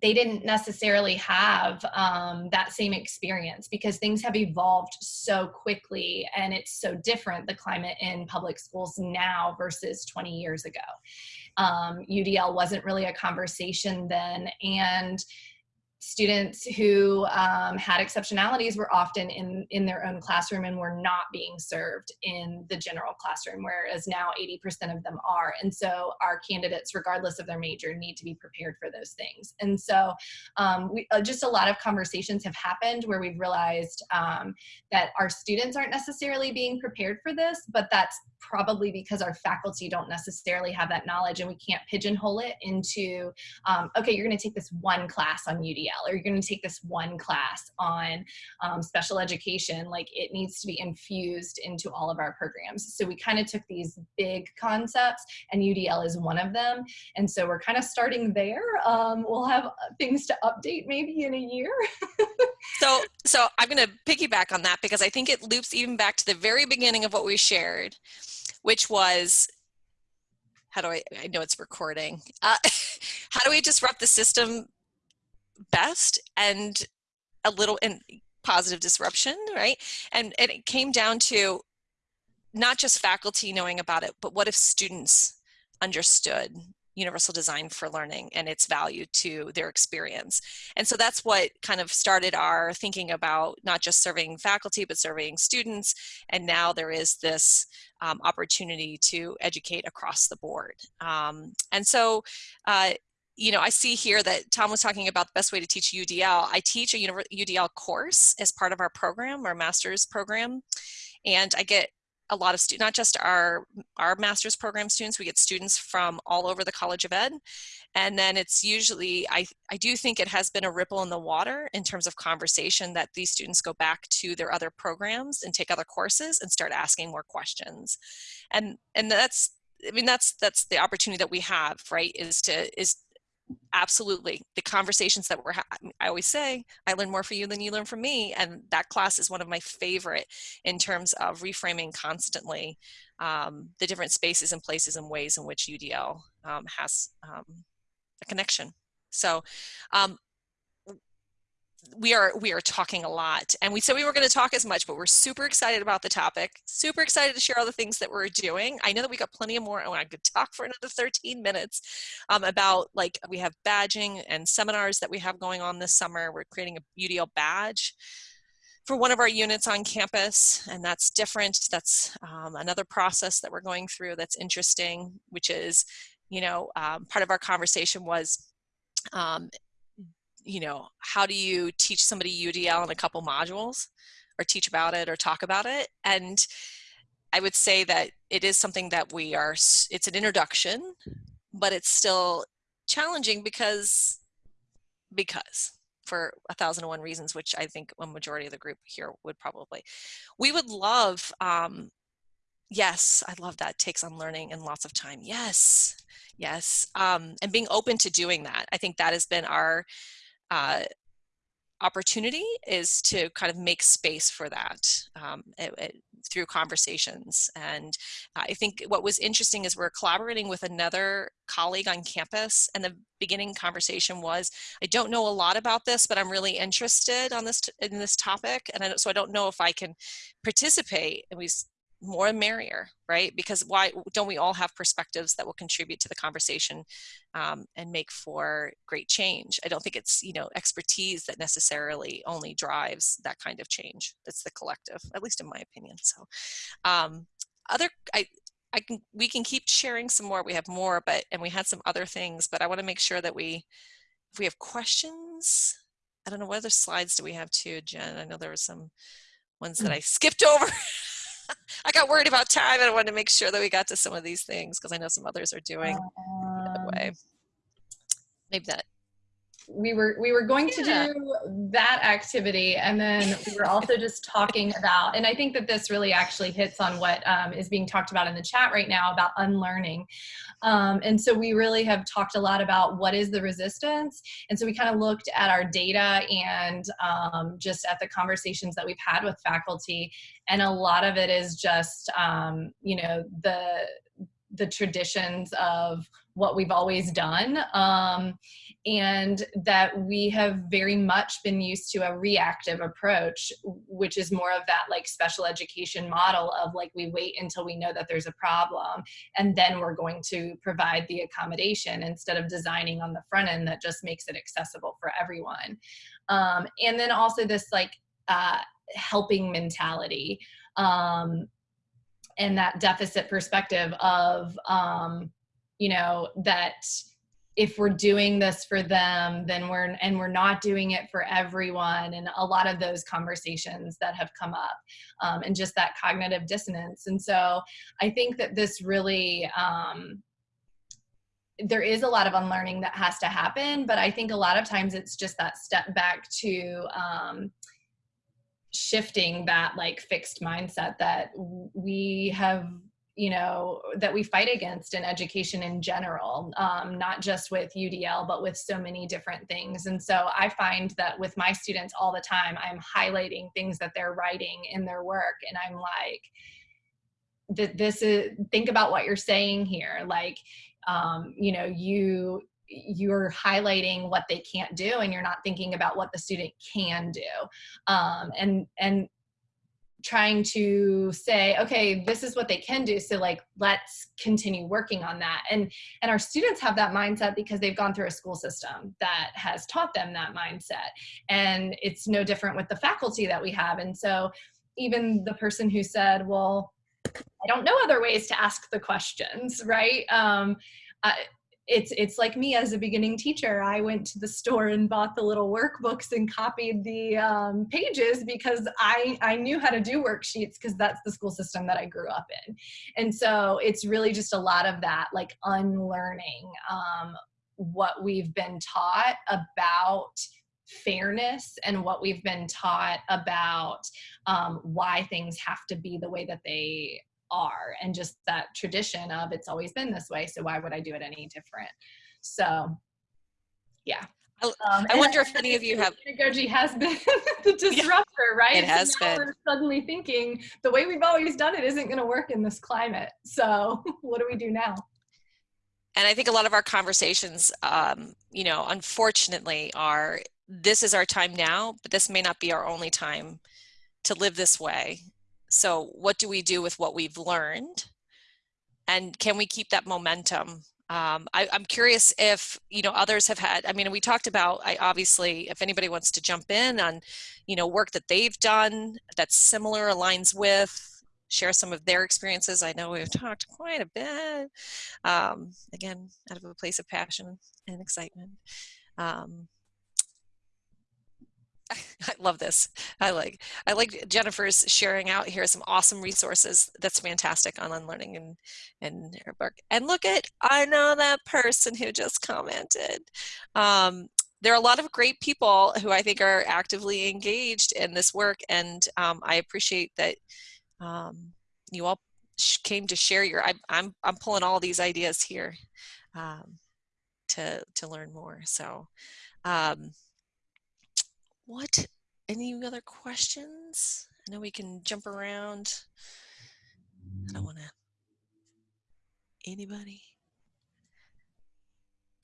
S3: they didn't necessarily have um, that same experience because things have evolved so quickly and it's so different the climate in public schools now versus 20 years ago. Um, udl wasn't really a conversation then and students who um, had exceptionalities were often in, in their own classroom and were not being served in the general classroom, whereas now 80% of them are. And so our candidates, regardless of their major, need to be prepared for those things. And so um, we, uh, just a lot of conversations have happened where we've realized um, that our students aren't necessarily being prepared for this, but that's probably because our faculty don't necessarily have that knowledge and we can't pigeonhole it into, um, okay, you're gonna take this one class on UDL or you're going to take this one class on um, special education. Like it needs to be infused into all of our programs. So we kind of took these big concepts and UDL is one of them. And so we're kind of starting there. Um, we'll have things to update maybe in a year.
S2: so, so I'm going to piggyback on that because I think it loops even back to the very beginning of what we shared, which was how do I, I know it's recording. Uh, how do we disrupt the system best and a little in positive disruption, right? And, and it came down to not just faculty knowing about it, but what if students understood universal design for learning and its value to their experience. And so that's what kind of started our thinking about not just serving faculty, but serving students. And now there is this um, opportunity to educate across the board. Um, and so uh, you know, I see here that Tom was talking about the best way to teach UDL. I teach a UDL course as part of our program, our master's program, and I get a lot of students, not just our, our master's program students, we get students from all over the College of Ed. And then it's usually, I, I do think it has been a ripple in the water in terms of conversation that these students go back to their other programs and take other courses and start asking more questions. And, and that's, I mean, that's, that's the opportunity that we have, right, is to, is absolutely the conversations that we're i always say i learn more from you than you learn from me and that class is one of my favorite in terms of reframing constantly um, the different spaces and places and ways in which udl um, has um, a connection. So um, we are we are talking a lot. And we said we were going to talk as much but we're super excited about the topic super excited to share all the things that we're doing. I know that we got plenty of more oh i could talk for another 13 minutes um, about like we have badging and seminars that we have going on this summer. We're creating a udl badge for one of our units on campus and that's different. That's um, another process that we're going through that's interesting which is you know um, part of our conversation was um, you know, how do you teach somebody UDL in a couple modules or teach about it or talk about it? And I would say that it is something that we are, it's an introduction, but it's still challenging because, because for a thousand and one reasons, which I think a majority of the group here would probably. We would love, um, yes, I love that takes on learning and lots of time. Yes, yes. Um, and being open to doing that. I think that has been our uh, opportunity is to kind of make space for that um, it, it, through conversations. And I think what was interesting is we're collaborating with another colleague on campus and the beginning conversation was, I don't know a lot about this, but I'm really interested on this in this topic. And I, so I don't know if I can participate. And we more merrier, right? Because why don't we all have perspectives that will contribute to the conversation um, and make for great change? I don't think it's, you know, expertise that necessarily only drives that kind of change. It's the collective, at least in my opinion. So um, other, I, I can, we can keep sharing some more. We have more, but, and we had some other things, but I want to make sure that we, if we have questions, I don't know, what other slides do we have too, Jen? I know there were some ones that mm. I skipped over. I got worried about time and I wanted to make sure that we got to some of these things because I know some others are doing um, the other way. Um, Maybe that.
S3: We were we were going yeah. to do that activity, and then we were also just talking about, and I think that this really actually hits on what um, is being talked about in the chat right now about unlearning. Um, and so we really have talked a lot about what is the resistance. And so we kind of looked at our data and um, just at the conversations that we've had with faculty. And a lot of it is just, um, you know, the the traditions of what we've always done um, and that we have very much been used to a reactive approach which is more of that like special education model of like we wait until we know that there's a problem and then we're going to provide the accommodation instead of designing on the front end that just makes it accessible for everyone. Um, and then also this like uh, helping mentality um, and that deficit perspective of um, you know that if we're doing this for them then we're and we're not doing it for everyone and a lot of those conversations that have come up um, and just that cognitive dissonance. And so i think that this really um, there is a lot of unlearning that has to happen but i think a lot of times it's just that step back to um, shifting that like fixed mindset that we have you know that we fight against in education in general um, not just with udl but with so many different things. And so i find that with my students all the time i'm highlighting things that they're writing in their work and i'm like this is think about what you're saying here. Like um, you know you you're highlighting what they can't do and you're not thinking about what the student can do. Um, and and trying to say okay this is what they can do. So like let's continue working on that. And and our students have that mindset because they've gone through a school system that has taught them that mindset. And it's no different with the faculty that we have. And so even the person who said well i don't know other ways to ask the questions right? Um, I, it's it's like me as a beginning teacher. I went to the store and bought the little workbooks and copied the um, pages because i i knew how to do worksheets because that's the school system that i grew up in. And so it's really just a lot of that like unlearning um, what we've been taught about fairness and what we've been taught about um, why things have to be the way that they are and just that tradition of it's always been this way so why would i do it any different so yeah
S2: um, I wonder if any of you have.
S3: COVID has been the disruptor, right?
S2: It has
S3: so
S2: been.
S3: We're suddenly thinking the way we've always done it isn't going to work in this climate. So what do we do now?
S2: And I think a lot of our conversations, um, you know, unfortunately, are this is our time now, but this may not be our only time to live this way. So what do we do with what we've learned? And can we keep that momentum? Um, I, am curious if, you know, others have had, I mean, we talked about, I obviously, if anybody wants to jump in on, you know, work that they've done that's similar, aligns with, share some of their experiences. I know we've talked quite a bit, um, again, out of a place of passion and excitement. Um, I love this. I like I like Jennifer's sharing out here some awesome resources. That's fantastic on unlearning and and. And look at I know that person who just commented. Um, there are a lot of great people who I think are actively engaged in this work, and um, I appreciate that um, you all came to share your. I, I'm I'm pulling all these ideas here um, to to learn more. So. What? Any other questions? I know we can jump around. I don't want to anybody.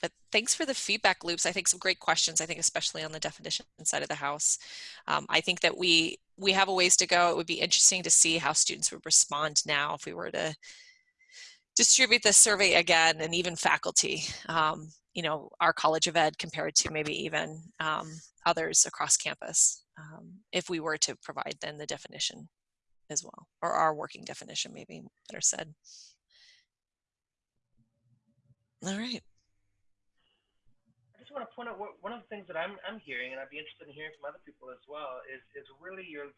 S2: But thanks for the feedback loops. I think some great questions i think especially on the definition side of the house. Um, i think that we we have a ways to go. It would be interesting to see how students would respond now if we were to distribute the survey again and even faculty um, you know, our College of Ed compared to maybe even um, others across campus um, if we were to provide then the definition as well, or our working definition maybe better said. All right.
S1: I just want to point out what, one of the things that I'm, I'm hearing, and I'd be interested in hearing from other people as well, is, is really you're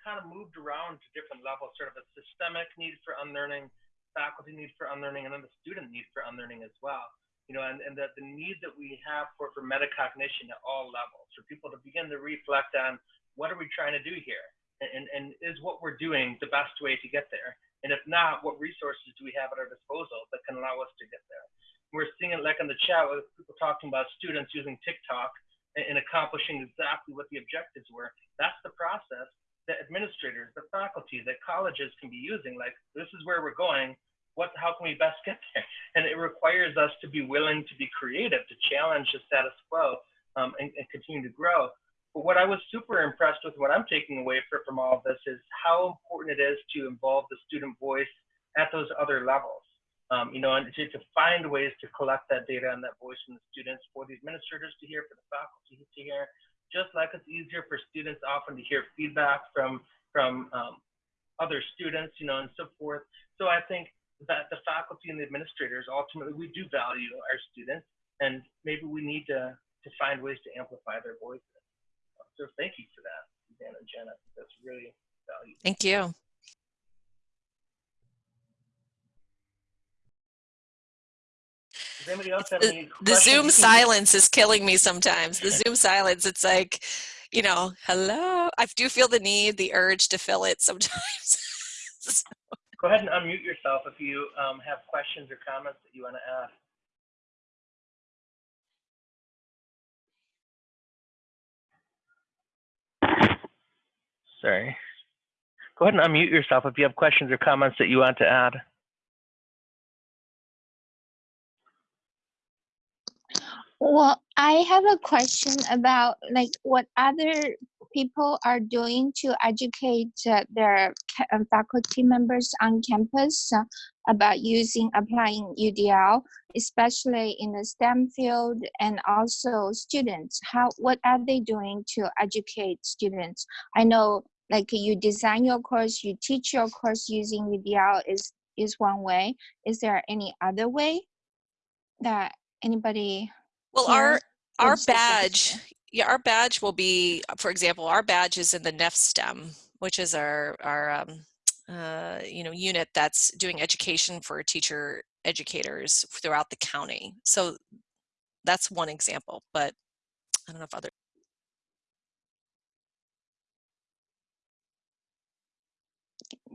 S1: kind of moved around to different levels, sort of a systemic need for unlearning, faculty need for unlearning, and then the student need for unlearning as well you know, and, and the, the need that we have for, for metacognition at all levels, for people to begin to reflect on what are we trying to do here? And, and is what we're doing the best way to get there? And if not, what resources do we have at our disposal that can allow us to get there? We're seeing it like in the chat with people talking about students using TikTok and, and accomplishing exactly what the objectives were. That's the process that administrators, the faculty, that colleges can be using. Like, this is where we're going what, how can we best get there? And it requires us to be willing to be creative, to challenge the status quo um, and, and continue to grow. But what I was super impressed with, what I'm taking away for, from all of this is how important it is to involve the student voice at those other levels. Um, you know, and to, to find ways to collect that data and that voice from the students for the administrators to hear, for the faculty to hear, just like it's easier for students often to hear feedback from, from um, other students, you know, and so forth. So I think that the faculty and the administrators, ultimately, we do value our students, and maybe we need to, to find ways to amplify their voices. So thank you for that, Dan and Jenna. That's really valuable.
S2: Thank you.
S1: Else have
S2: The- The? Zoom silence is killing me sometimes. The Zoom silence, it's like, you know, hello. I do feel the need, the urge to fill it sometimes.
S1: Go ahead and unmute yourself if you um, have questions or comments that you want to ask. Sorry. Go ahead and unmute yourself if you have questions or comments that you want to add.
S4: Well, I have a question about like what other people are doing to educate uh, their uh, faculty members on campus uh, about using applying UDL, especially in the STEM field and also students. How what are they doing to educate students? I know like you design your course, you teach your course using UDL is is one way. Is there any other way that anybody
S2: Well, our our badge, yeah, our badge will be, for example, our badge is in the NEFSTEM, which is our our um, uh, you know unit that's doing education for teacher educators throughout the county. So that's one example, but I don't know if other.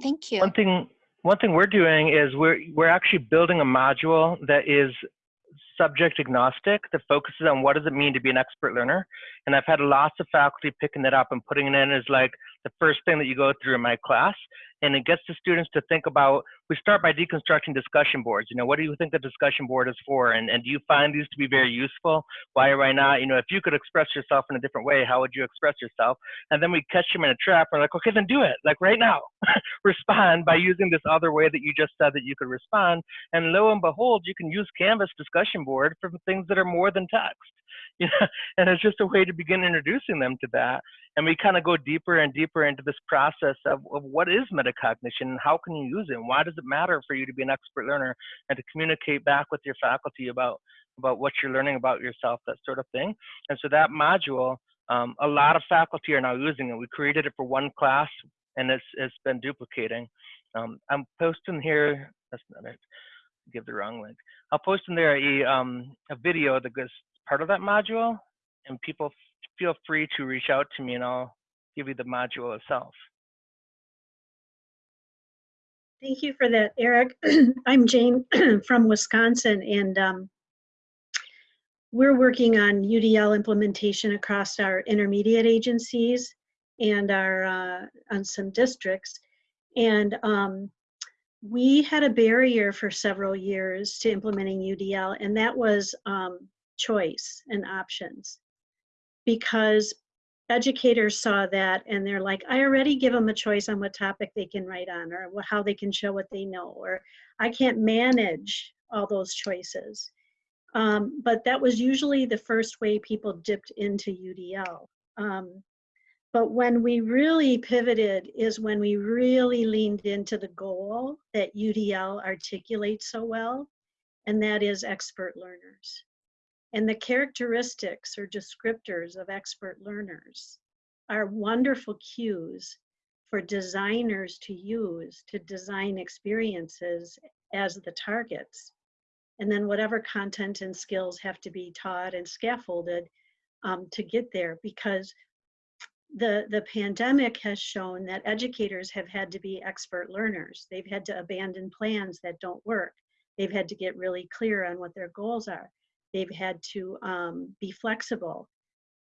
S4: Thank you.
S1: One thing, one thing we're doing is we're we're actually building a module that is subject agnostic that focuses on what does it mean to be an expert learner. And I've had lots of faculty picking that up and putting it in as like the first thing that you go through in my class. And it gets the students to think about, we start by deconstructing discussion boards. You know, what do you think the discussion board is for? And, and do you find these to be very useful? Why or why not? You know, if you could express yourself in a different way, how would you express yourself? And then we catch them in a trap. We're like, okay, then do it. Like right now, respond by using this other way that you just said that you could respond. And lo and behold, you can use Canvas discussion board for things that are more than text. You know, and it's just a way to begin introducing them to that. And we kind of go deeper and deeper into this process of, of what is metacognition and how can you use it? And why does it matter for you to be an expert learner and to communicate back with your faculty about about what you're learning about yourself, that sort of thing. And so that module, um, a lot of faculty are now using it. We created it for one class and it's, it's been duplicating. Um, I'm posting here, that's not it, give the wrong link. I'll post in there a, um, a video that goes part of that module and people feel free to reach out to me and I'll give you the module itself.
S5: Thank you for that, Eric. I'm Jane from Wisconsin, and um, we're working on UDL implementation across our intermediate agencies and our uh, on some districts. And um, we had a barrier for several years to implementing UDL, and that was um, choice and options. Because educators saw that and they're like, I already give them a choice on what topic they can write on or how they can show what they know, or I can't manage all those choices. Um, but that was usually the first way people dipped into UDL. Um, but when we really pivoted is when we really leaned into the goal that UDL articulates so well, and that is expert learners. And the characteristics or descriptors of expert learners are wonderful cues for designers to use to design experiences as the targets. And then whatever content and skills have to be taught and scaffolded um, to get there because the, the pandemic has shown that educators have had to be expert learners. They've had to abandon plans that don't work. They've had to get really clear on what their goals are. They've had to um, be flexible.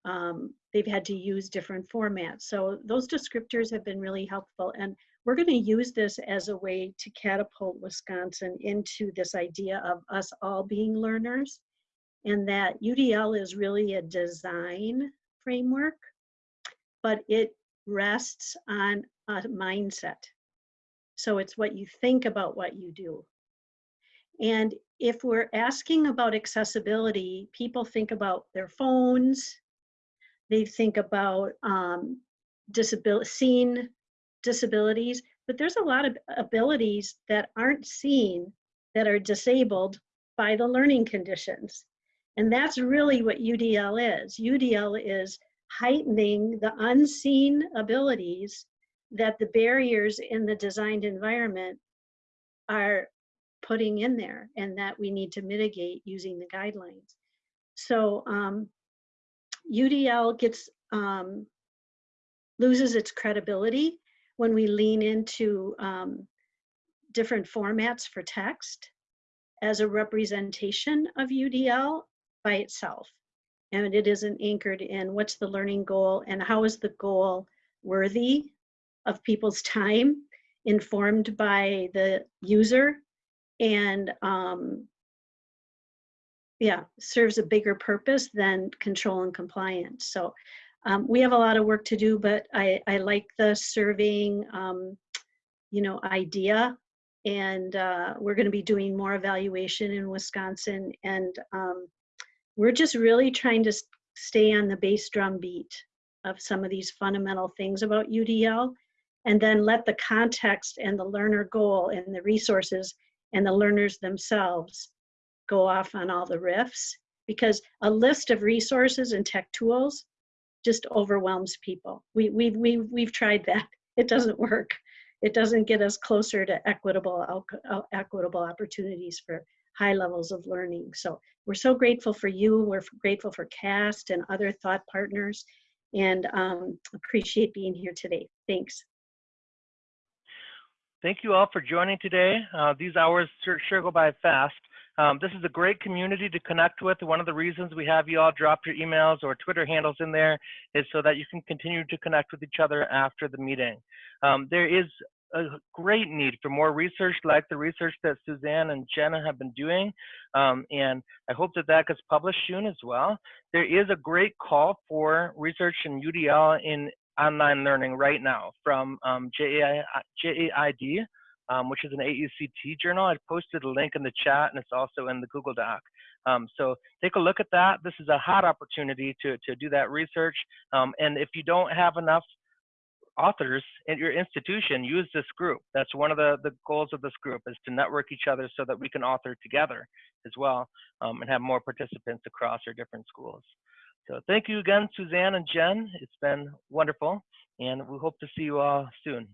S5: Um, they've had to use different formats. So those descriptors have been really helpful. And we're going to use this as a way to catapult Wisconsin into this idea of us all being learners and that UDL is really a design framework, but it rests on a mindset. So it's what you think about what you do. And if we're asking about accessibility, people think about their phones, they think about um, disability, seen disabilities, but there's a lot of abilities that aren't seen that are disabled by the learning conditions. And that's really what UDL is. UDL is heightening the unseen abilities that the barriers in the designed environment are putting in there and that we need to mitigate using the guidelines. So um, UDL gets um, loses its credibility when we lean into um, different formats for text as a representation of UDL by itself. And it isn't anchored in what's the learning goal and how is the goal worthy of people's time, informed by the user, and um, yeah, serves a bigger purpose than control and compliance. So um, we have a lot of work to do, but I, I like the surveying, um, you know, idea. And uh, we're going to be doing more evaluation in Wisconsin. And um, we're just really trying to stay on the bass drum beat of some of these fundamental things about UDL and then let the context and the learner goal and the resources and the learners themselves go off on all the riffs because a list of resources and tech tools just overwhelms people. We, we've, we've, we've tried that. It doesn't work. It doesn't get us closer to equitable, uh, equitable opportunities for high levels of learning. So we're so grateful for you. We're grateful for CAST and other thought partners and um, appreciate being here today. Thanks.
S1: Thank you all for joining today. Uh, these hours sure, sure go by fast. Um, this is a great community to connect with. One of the reasons we have you all drop your emails or Twitter handles in there is so that you can continue to connect with each other after the meeting. Um, there is a great need for more research like the research that Suzanne and Jenna have been doing. Um, and I hope that that gets published soon as well. There is a great call for research in UDL in online learning right now from um, um, which is an AECT journal. I posted a link in the chat and it's also in the Google Doc. Um, so take a look at that. This is a hot opportunity to, to do that research. Um, and if you don't have enough authors in your institution, use this group. That's one of the, the goals of this group is to network each other so that we can author together as well um, and have more participants across our different schools. So thank you again, Suzanne and Jen. It's been wonderful, and we hope to see you all soon.